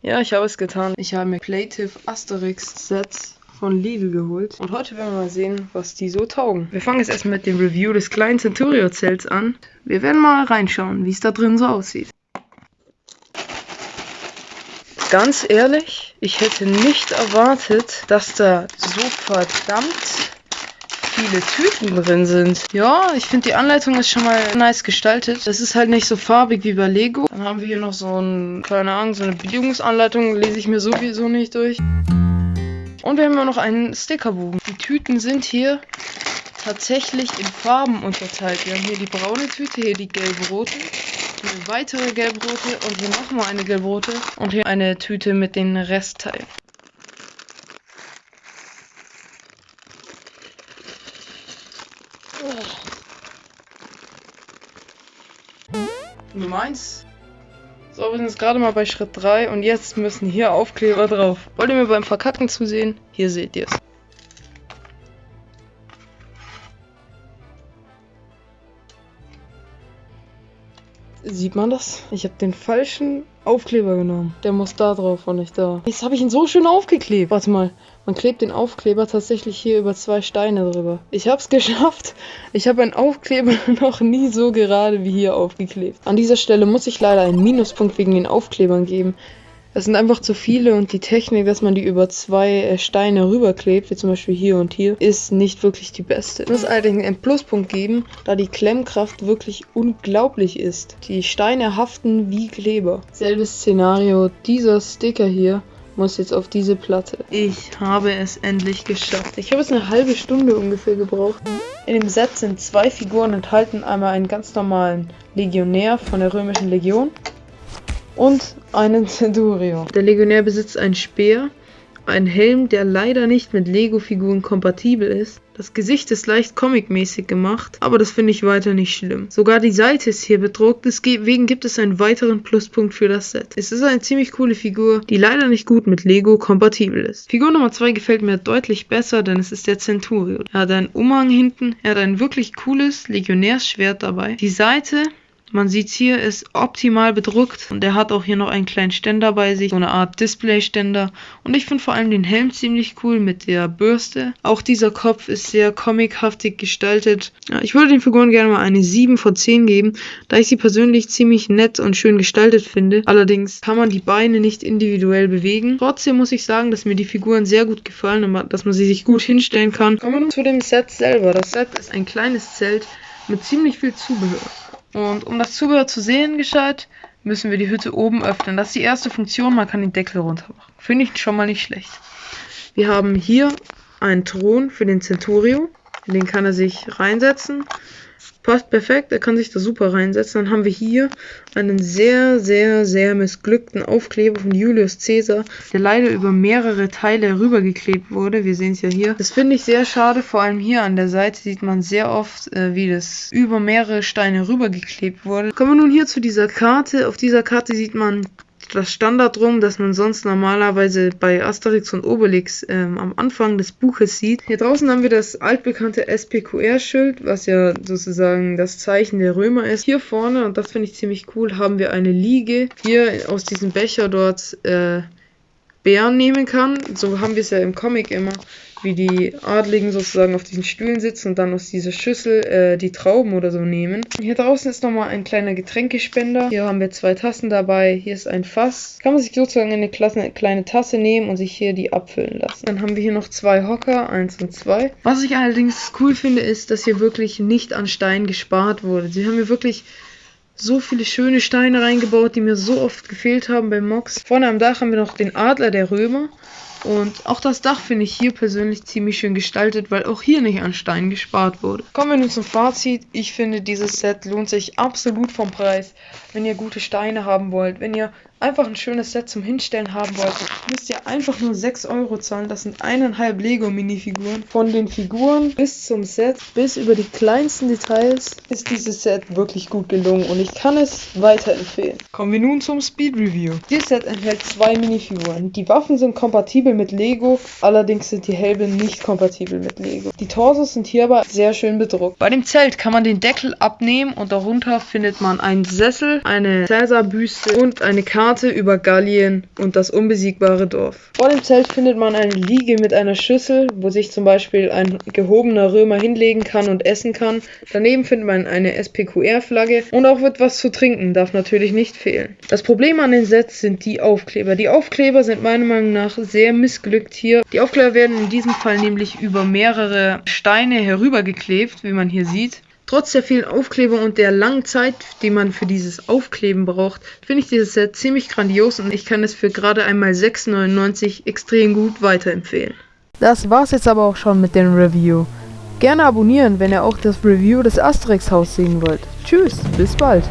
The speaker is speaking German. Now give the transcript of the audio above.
Ja, ich habe es getan. Ich habe mir Plative Asterix Sets von Lidl geholt. Und heute werden wir mal sehen, was die so taugen. Wir fangen jetzt erstmal mit dem Review des kleinen Centurio-Zelts an. Wir werden mal reinschauen, wie es da drin so aussieht. Ganz ehrlich, ich hätte nicht erwartet, dass da so verdammt viele Tüten drin sind. Ja, ich finde die Anleitung ist schon mal nice gestaltet. Es ist halt nicht so farbig wie bei Lego. Dann haben wir hier noch so ein, keine Ahnung, so eine Bedienungsanleitung. Lese ich mir sowieso nicht durch. Und wir haben auch noch einen Stickerbogen. Die Tüten sind hier tatsächlich in Farben unterteilt. Wir haben hier die braune Tüte, hier die gelb-rote, eine weitere gelb-rote und hier nochmal eine gelb-rote und hier eine Tüte mit den Restteilen. Nummer 1. So, wir sind jetzt gerade mal bei Schritt 3 und jetzt müssen hier Aufkleber drauf. Wollt ihr mir beim Verkacken zusehen? Hier seht ihr es. Sieht man das? Ich habe den falschen Aufkleber genommen. Der muss da drauf und nicht da. Jetzt habe ich ihn so schön aufgeklebt. Warte mal. Man klebt den Aufkleber tatsächlich hier über zwei Steine drüber. Ich habe es geschafft. Ich habe einen Aufkleber noch nie so gerade wie hier aufgeklebt. An dieser Stelle muss ich leider einen Minuspunkt wegen den Aufklebern geben. Es sind einfach zu viele und die Technik, dass man die über zwei äh, Steine rüberklebt, wie zum Beispiel hier und hier, ist nicht wirklich die beste. Ich muss allerdings einen Pluspunkt geben, da die Klemmkraft wirklich unglaublich ist. Die Steine haften wie Kleber. Selbes Szenario, dieser Sticker hier muss jetzt auf diese Platte. Ich habe es endlich geschafft. Ich habe es eine halbe Stunde ungefähr gebraucht. In dem Set sind zwei Figuren enthalten. Einmal einen ganz normalen Legionär von der römischen Legion und einen Centurio. Der Legionär besitzt einen Speer, einen Helm, der leider nicht mit Lego-Figuren kompatibel ist. Das Gesicht ist leicht comic-mäßig gemacht, aber das finde ich weiter nicht schlimm. Sogar die Seite ist hier bedruckt, deswegen gibt es einen weiteren Pluspunkt für das Set. Es ist eine ziemlich coole Figur, die leider nicht gut mit Lego kompatibel ist. Figur Nummer 2 gefällt mir deutlich besser, denn es ist der Centurio. Er hat einen Umhang hinten, er hat ein wirklich cooles Legionärsschwert dabei. Die Seite man sieht hier, ist optimal bedruckt und er hat auch hier noch einen kleinen Ständer bei sich, so eine Art Displayständer. Und ich finde vor allem den Helm ziemlich cool mit der Bürste. Auch dieser Kopf ist sehr comichaftig gestaltet. Ja, ich würde den Figuren gerne mal eine 7 von 10 geben, da ich sie persönlich ziemlich nett und schön gestaltet finde. Allerdings kann man die Beine nicht individuell bewegen. Trotzdem muss ich sagen, dass mir die Figuren sehr gut gefallen und dass man sie sich gut hinstellen kann. Kommen wir nun zu dem Set selber. Das Set ist ein kleines Zelt mit ziemlich viel Zubehör. Und um das Zubehör zu sehen gescheit, müssen wir die Hütte oben öffnen. Das ist die erste Funktion, man kann den Deckel runter machen. Finde ich schon mal nicht schlecht. Wir haben hier einen Thron für den Centurio. In den kann er sich reinsetzen. Passt perfekt, er kann sich da super reinsetzen. Dann haben wir hier einen sehr, sehr, sehr missglückten Aufkleber von Julius Caesar, der leider über mehrere Teile rübergeklebt wurde. Wir sehen es ja hier. Das finde ich sehr schade, vor allem hier an der Seite sieht man sehr oft, äh, wie das über mehrere Steine rübergeklebt wurde. Kommen wir nun hier zu dieser Karte. Auf dieser Karte sieht man das Standard rum, das man sonst normalerweise bei Asterix und Obelix ähm, am Anfang des Buches sieht. Hier draußen haben wir das altbekannte SPQR-Schild, was ja sozusagen das Zeichen der Römer ist. Hier vorne, und das finde ich ziemlich cool, haben wir eine Liege. Hier aus diesem Becher dort äh, Bären nehmen kann. So haben wir es ja im Comic immer wie die Adligen sozusagen auf diesen Stühlen sitzen und dann aus dieser Schüssel äh, die Trauben oder so nehmen. Hier draußen ist nochmal ein kleiner Getränkespender. Hier haben wir zwei Tassen dabei. Hier ist ein Fass. Kann man sich sozusagen eine Klasse, kleine Tasse nehmen und sich hier die abfüllen lassen. Dann haben wir hier noch zwei Hocker, eins und zwei. Was ich allerdings cool finde, ist, dass hier wirklich nicht an Stein gespart wurde. Sie haben hier wirklich so viele schöne Steine reingebaut, die mir so oft gefehlt haben bei Mox. Vorne am Dach haben wir noch den Adler der Römer. Und auch das Dach finde ich hier persönlich ziemlich schön gestaltet, weil auch hier nicht an Stein gespart wurde. Kommen wir nun zum Fazit. Ich finde, dieses Set lohnt sich absolut vom Preis. Wenn ihr gute Steine haben wollt, wenn ihr einfach ein schönes Set zum Hinstellen haben wollt, müsst ihr einfach nur 6 Euro zahlen. Das sind eineinhalb Lego-Minifiguren. Von den Figuren bis zum Set, bis über die kleinsten Details, ist dieses Set wirklich gut gelungen und ich kann es weiterempfehlen. Kommen wir nun zum Speed Review. Dieses Set enthält zwei Minifiguren. Die Waffen sind kompatibel mit Lego, allerdings sind die Helme nicht kompatibel mit Lego. Die Torsos sind hier aber sehr schön bedruckt. Bei dem Zelt kann man den Deckel abnehmen und darunter findet man einen Sessel, eine Cäsar-Büste und eine Karte über Gallien und das unbesiegbare Dorf. Vor dem Zelt findet man eine Liege mit einer Schüssel, wo sich zum Beispiel ein gehobener Römer hinlegen kann und essen kann. Daneben findet man eine SPQR-Flagge und auch wird was zu trinken, darf natürlich nicht fehlen. Das Problem an den Sets sind die Aufkleber. Die Aufkleber sind meiner Meinung nach sehr missglückt hier. Die Aufkleber werden in diesem Fall nämlich über mehrere Steine herübergeklebt, wie man hier sieht. Trotz der vielen Aufkleber und der langen Zeit, die man für dieses Aufkleben braucht, finde ich dieses Set ziemlich grandios und ich kann es für gerade einmal 6,99 extrem gut weiterempfehlen. Das war's jetzt aber auch schon mit dem Review. Gerne abonnieren, wenn ihr auch das Review des Asterix Haus sehen wollt. Tschüss, bis bald.